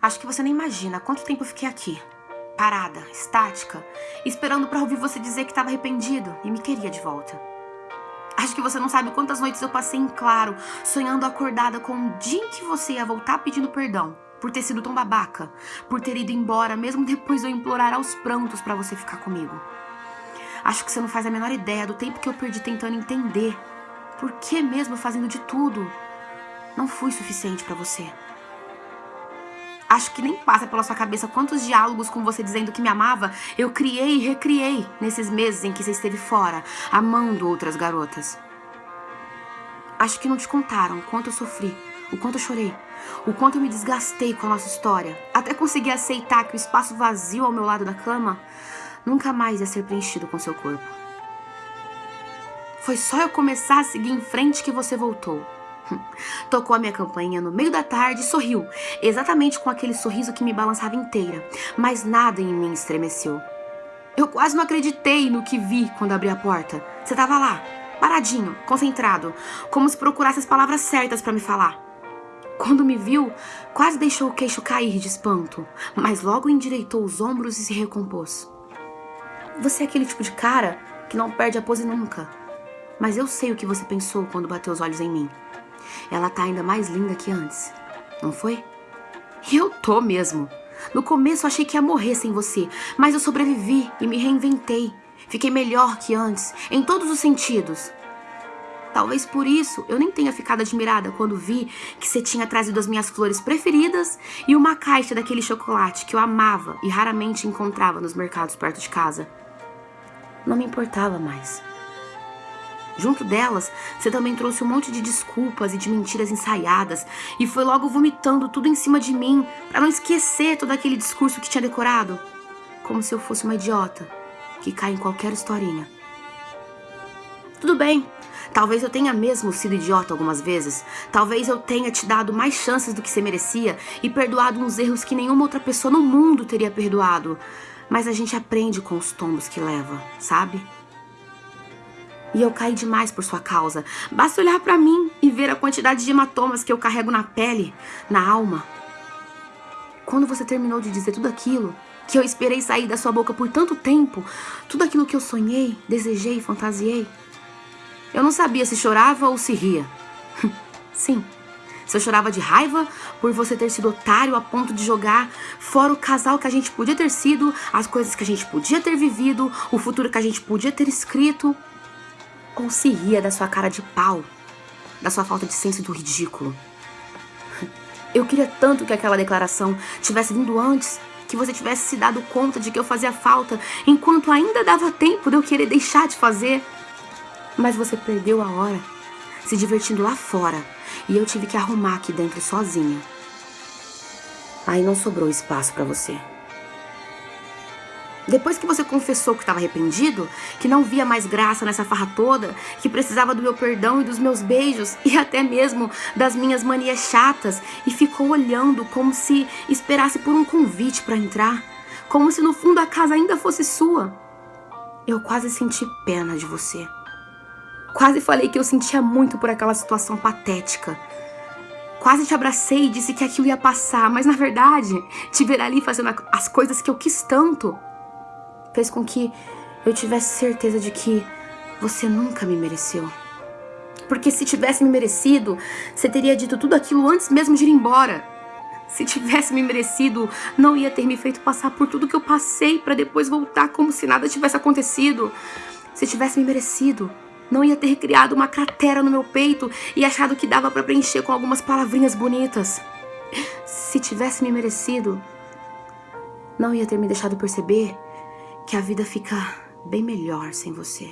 Acho que você nem imagina quanto tempo eu fiquei aqui. Parada, estática, esperando pra ouvir você dizer que estava arrependido e me queria de volta. Acho que você não sabe quantas noites eu passei em claro, sonhando acordada com o dia em que você ia voltar pedindo perdão por ter sido tão babaca, por ter ido embora mesmo depois de eu implorar aos prantos pra você ficar comigo. Acho que você não faz a menor ideia do tempo que eu perdi tentando entender por que mesmo fazendo de tudo não fui suficiente pra você. Acho que nem passa pela sua cabeça quantos diálogos com você dizendo que me amava eu criei e recriei nesses meses em que você esteve fora, amando outras garotas. Acho que não te contaram o quanto eu sofri, o quanto eu chorei, o quanto eu me desgastei com a nossa história, até conseguir aceitar que o espaço vazio ao meu lado da cama nunca mais ia ser preenchido com seu corpo. Foi só eu começar a seguir em frente que você voltou. Tocou a minha campainha no meio da tarde e sorriu, exatamente com aquele sorriso que me balançava inteira, mas nada em mim estremeceu. Eu quase não acreditei no que vi quando abri a porta. Você estava lá, paradinho, concentrado, como se procurasse as palavras certas para me falar. Quando me viu, quase deixou o queixo cair de espanto, mas logo endireitou os ombros e se recompôs. Você é aquele tipo de cara que não perde a pose nunca. Mas eu sei o que você pensou quando bateu os olhos em mim. Ela tá ainda mais linda que antes, não foi? Eu tô mesmo. No começo achei que ia morrer sem você, mas eu sobrevivi e me reinventei. Fiquei melhor que antes, em todos os sentidos. Talvez por isso eu nem tenha ficado admirada quando vi que você tinha trazido as minhas flores preferidas e uma caixa daquele chocolate que eu amava e raramente encontrava nos mercados perto de casa. Não me importava mais. Junto delas, você também trouxe um monte de desculpas e de mentiras ensaiadas e foi logo vomitando tudo em cima de mim para não esquecer todo aquele discurso que tinha decorado. Como se eu fosse uma idiota que cai em qualquer historinha. Tudo bem, talvez eu tenha mesmo sido idiota algumas vezes. Talvez eu tenha te dado mais chances do que você merecia e perdoado uns erros que nenhuma outra pessoa no mundo teria perdoado. Mas a gente aprende com os tombos que leva, sabe? E eu caí demais por sua causa. Basta olhar para mim e ver a quantidade de hematomas que eu carrego na pele, na alma. Quando você terminou de dizer tudo aquilo, que eu esperei sair da sua boca por tanto tempo, tudo aquilo que eu sonhei, desejei, fantasiei, eu não sabia se chorava ou se ria. Sim, se eu chorava de raiva por você ter sido otário a ponto de jogar fora o casal que a gente podia ter sido, as coisas que a gente podia ter vivido, o futuro que a gente podia ter escrito ou se ria da sua cara de pau, da sua falta de senso do ridículo. Eu queria tanto que aquela declaração tivesse vindo antes, que você tivesse se dado conta de que eu fazia falta, enquanto ainda dava tempo de eu querer deixar de fazer. Mas você perdeu a hora, se divertindo lá fora, e eu tive que arrumar aqui dentro sozinha. Aí não sobrou espaço para você. Depois que você confessou que estava arrependido, que não via mais graça nessa farra toda, que precisava do meu perdão e dos meus beijos e até mesmo das minhas manias chatas e ficou olhando como se esperasse por um convite para entrar, como se no fundo a casa ainda fosse sua. Eu quase senti pena de você. Quase falei que eu sentia muito por aquela situação patética. Quase te abracei e disse que aquilo ia passar, mas na verdade, te ver ali fazendo as coisas que eu quis tanto fez com que eu tivesse certeza de que você nunca me mereceu. Porque se tivesse me merecido, você teria dito tudo aquilo antes mesmo de ir embora. Se tivesse me merecido, não ia ter me feito passar por tudo que eu passei para depois voltar como se nada tivesse acontecido. Se tivesse me merecido, não ia ter criado uma cratera no meu peito e achado que dava para preencher com algumas palavrinhas bonitas. Se tivesse me merecido, não ia ter me deixado perceber que a vida fica bem melhor sem você.